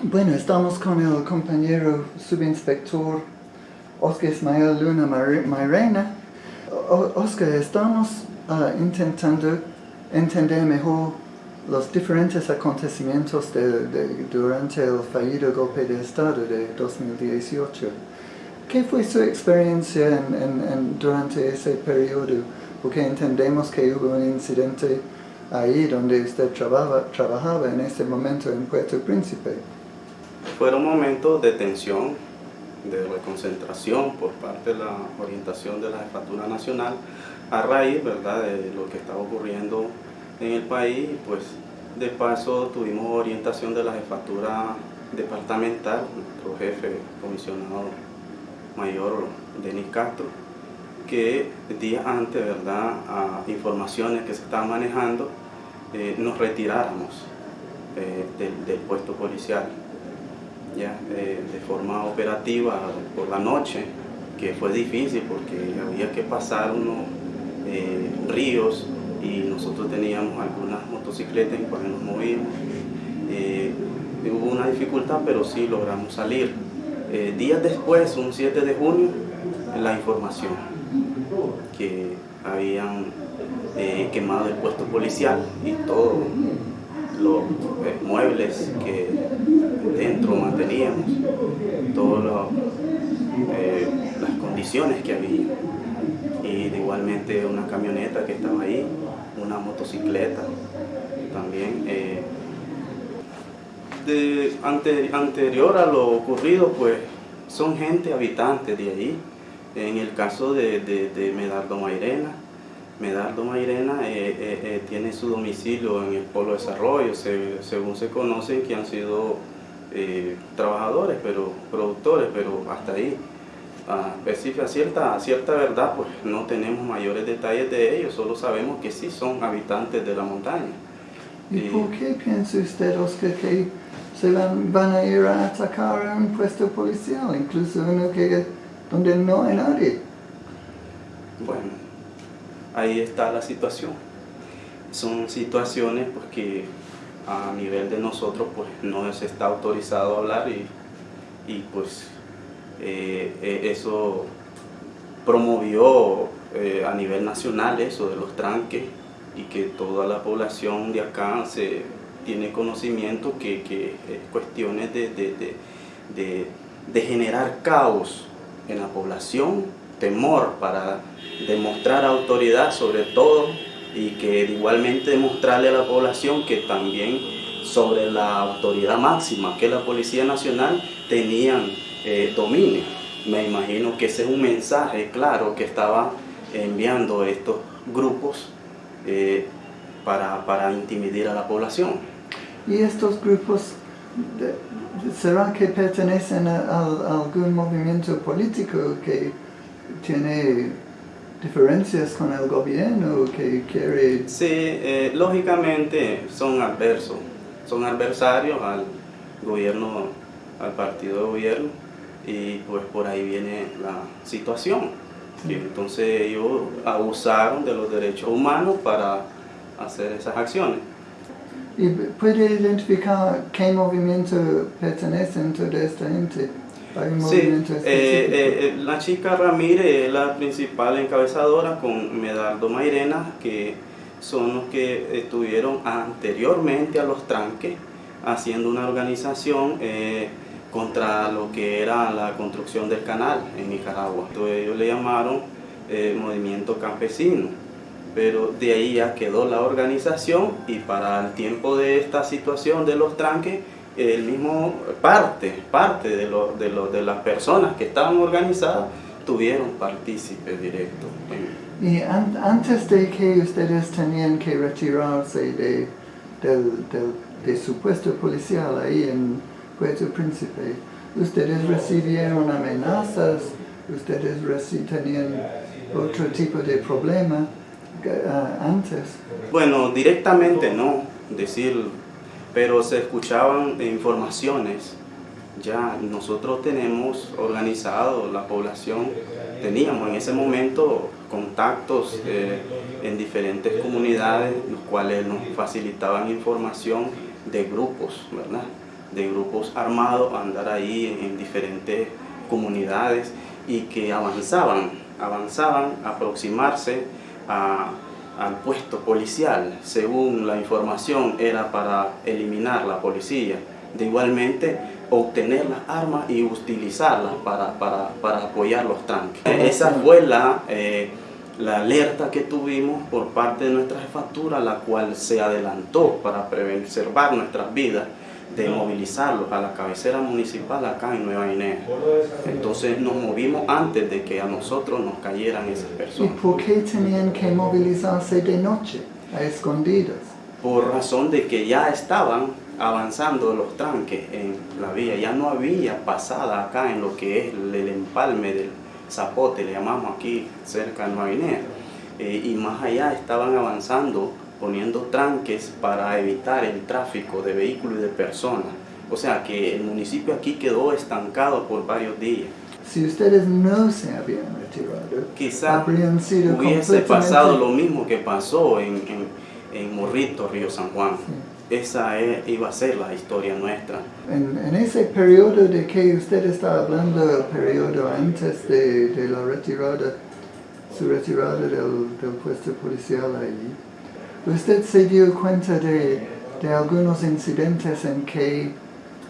Bueno, estamos con el compañero subinspector Oscar Ismael Luna Mairena. Oscar, estamos uh, intentando entender mejor los diferentes acontecimientos de, durante el fallido golpe de Estado de 2018. ¿Qué fue su experiencia en, durante ese periodo? Porque entendemos que hubo un incidente ahí donde usted trabajaba en ese momento en Puerto Príncipe. Fueron momentos de tensión, de reconcentración por parte de la orientación de la Jefatura Nacional a raíz ¿verdad? de lo que estaba ocurriendo en el país. Pues de paso tuvimos orientación de la Jefatura Departamental, nuestro jefe comisionado mayor Denis Castro, que días antes, ¿verdad? a informaciones que se estaban manejando, eh, nos retiráramos eh, del, puesto policial ya eh, de forma operativa por la noche, que fue difícil porque había que pasar unos ríos y nosotros teníamos algunas motocicletas en cuales nos movíamos. hubo una dificultad, pero sí logramos salir. días después, un 7 de junio, la información que habían eh, quemado el puesto policial y todos los eh, muebles que dentro manteníamos, todas eh, las condiciones que había. Y igualmente una camioneta que estaba ahí, una motocicleta también. de, anterior a lo ocurrido, pues son gente habitante de ahí, en el caso de, de, Medardo Mairena, Medardo Mairena eh, eh, eh, tiene su domicilio en el Polo Desarrollo, según se conocen que han sido trabajadores, pero productores, pero hasta ahí. A cierta, cierta verdad, pues no tenemos mayores detalles de ellos, solo sabemos que sí son habitantes de la montaña. ¿Y por qué piensa usted, Oscar, que se van, van a ir a atacar a un puesto policial, incluso uno que donde no hay nadie. Bueno, ahí está la situación. Son situaciones pues, que a nivel de nosotros pues, no se está autorizado a hablar y, y pues eh, eh, eso promovió eh, a nivel nacional eso de los tranques y que toda la población de acá se tiene conocimiento que, que cuestiones de, de, de, de generar caos en la población, temor para demostrar autoridad sobre todo y que igualmente demostrarle a la población que también sobre la autoridad máxima que la Policía Nacional tenían eh, dominio. Me imagino que ese es un mensaje claro que estaba enviando estos grupos eh, para, para intimidar a la población. ¿Y estos grupos ¿Será que pertenecen a, algún movimiento político que tiene diferencias con el gobierno que quiere...? Sí, eh, lógicamente son adversos, son adversarios al gobierno, al partido de gobierno y pues por ahí viene la situación. Y entonces ellos abusaron de los derechos humanos para hacer esas acciones. ¿Y puede identificar qué movimiento pertenece toda esta gente? Sí, eh, eh, eh, la chica Ramírez es la principal encabezadora con Medardo Mairena, que son los que estuvieron anteriormente a los tranques haciendo una organización contra lo que era la construcción del canal en Nicaragua. Entonces ellos le llamaron Movimiento Campesino pero de ahí ya quedó la organización y para el tiempo de esta situación de los tranques, el mismo parte, parte de, de, de las personas que estaban organizadas tuvieron partícipe directo. Y antes de que ustedes tenían que retirarse de, de su puesto policial ahí en Puerto Príncipe, ustedes recibieron amenazas, ustedes tenían otro tipo de problema. Ah, antes? Bueno, directamente no, decir, pero se escuchaban informaciones. Ya nosotros tenemos organizado la población, teníamos en ese momento contactos eh, en diferentes comunidades, los cuales nos facilitaban información de grupos, ¿verdad? de grupos armados a andar ahí en diferentes comunidades y que avanzaban, avanzaban a aproximarse al puesto policial. Según la información era para eliminar la policía. De igualmente obtener las armas y utilizarlas para, para, para apoyar los tranques. Esa fue la, eh, la alerta que tuvimos por parte de nuestra jefatura, la cual se adelantó para preservar nuestras vidas de movilizarlos a la cabecera municipal acá en Nueva Guinea. Entonces nos movimos antes de que a nosotros nos cayeran esas personas. ¿Y por qué tenían que movilizarse de noche, a escondidas? Por razón de que ya estaban avanzando los tranques en la vía, ya no había pasada acá en lo que es el empalme del Zapote, le llamamos aquí cerca de Nueva Guinea, eh, y más allá estaban avanzando poniendo tranques para evitar el tráfico de vehículos y de personas. O sea que el municipio aquí quedó estancado por varios días. Si ustedes no se habían retirado, quizá habrían sido hubiese pasado lo mismo que pasó en, en, Morrito, Río San Juan. Esa iba a ser la historia nuestra. En, en, ese periodo de que usted está hablando, el periodo antes de, de la retirada, su retirada del, del puesto policial allí, ¿Usted se dio cuenta de, de algunos incidentes en que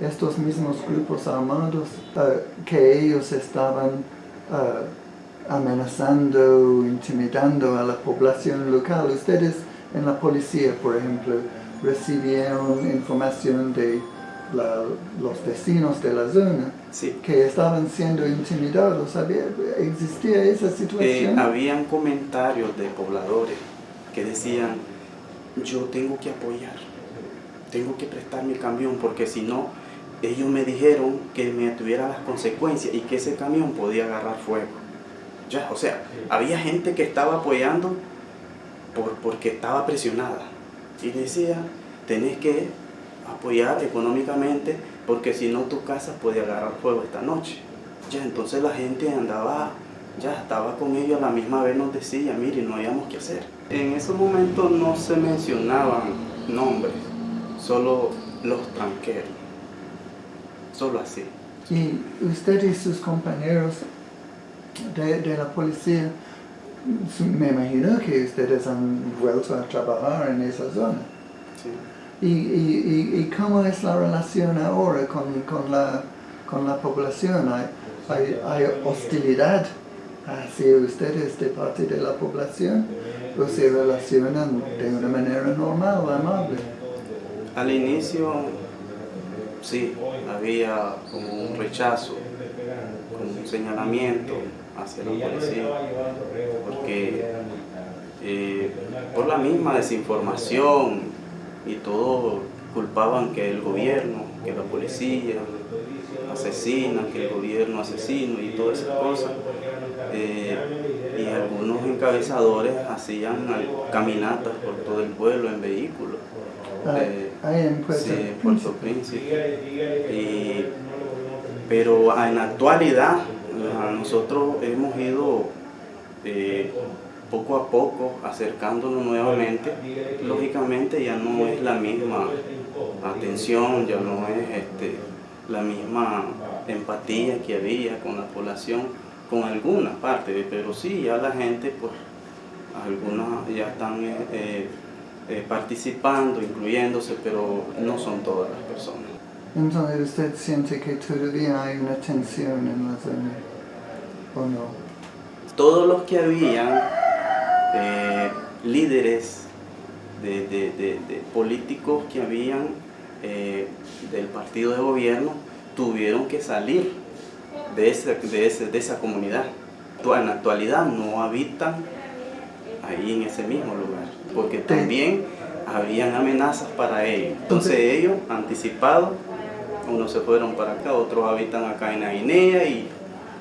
estos mismos grupos armados, uh, que ellos estaban uh, amenazando, intimidando a la población local? Ustedes en la policía, por ejemplo, recibieron información de la, los vecinos de la zona sí. que estaban siendo intimidados. ¿Existía esa situación? Eh, habían comentarios de pobladores que decían yo tengo que apoyar, tengo que prestar mi camión porque si no, ellos me dijeron que me tuviera las consecuencias y que ese camión podía agarrar fuego. Ya, o sea, había gente que estaba apoyando por, porque estaba presionada y decía, tenés que apoyar económicamente porque si no tu casa puede agarrar fuego esta noche. Ya, entonces la gente andaba ya estaba con ellos, a la misma vez nos decía, mire, no hayamos que hacer. En esos momentos no se mencionaban nombres, solo los tranqueros, solo así. Y usted y sus compañeros de, la policía, me imagino que ustedes han vuelto a trabajar en esa zona. Sí. ¿Y, y, y cómo es la relación ahora con, con, la, con la población? ¿Hay, hay, hay hostilidad hacia ustedes de parte de la población o se relacionan de una manera normal, amable. Al inicio sí, había como un rechazo, como un señalamiento hacia la policía, porque eh, por la misma desinformación y todo culpaban que el gobierno, que la policía asesina, que el gobierno asesino y todas esas cosas. Eh, y algunos encabezadores hacían caminatas por todo el pueblo en vehículos. Ah, eh, en Puerto, Príncipe. pero en la actualidad nosotros hemos ido eh, poco a poco acercándonos nuevamente. Lógicamente ya no es la misma atención, ya no es este, la misma empatía que había con la población con algunas partes, pero sí, ya la gente, pues, algunas ya están eh, eh, eh, participando, incluyéndose, pero no son todas las personas. Entonces, ¿usted siente que todavía hay una tensión en la zona o no? Todos los que habían líderes de, de, de, políticos que habían del partido de gobierno tuvieron que salir de, ese, de, ese, de esa comunidad. En la actualidad no habitan ahí en ese mismo lugar, porque también habían amenazas para ellos. Entonces ellos, anticipados, unos se fueron para acá, otros habitan acá en la Guinea y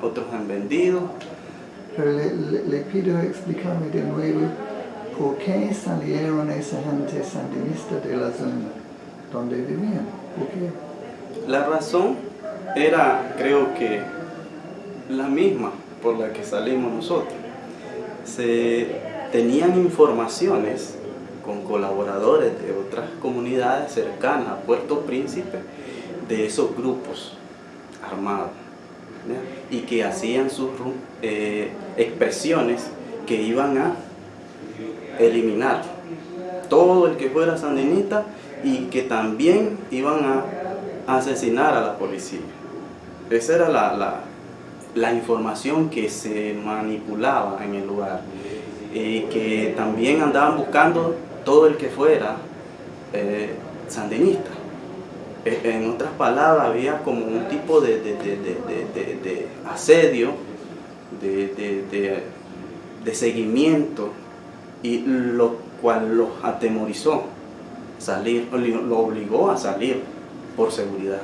otros han vendido. Pero le, pido explicarme de nuevo por qué salieron esa gente sandinista de la zona donde vivían. ¿Por? La razón era, creo que, la misma por la que salimos nosotros. Se tenían informaciones con colaboradores de otras comunidades cercanas a Puerto Príncipe de esos grupos armados y que hacían sus eh, expresiones que iban a eliminar todo el que fuera sandinista y que también iban a asesinar a la policía. Esa era la, la, información que se manipulaba en el lugar. Y que también andaban buscando todo el que fuera eh, sandinista. E, en otras palabras, había como un tipo de, de asedio, de, seguimiento, y lo cual los atemorizó salir, lo obligó a salir por seguridad.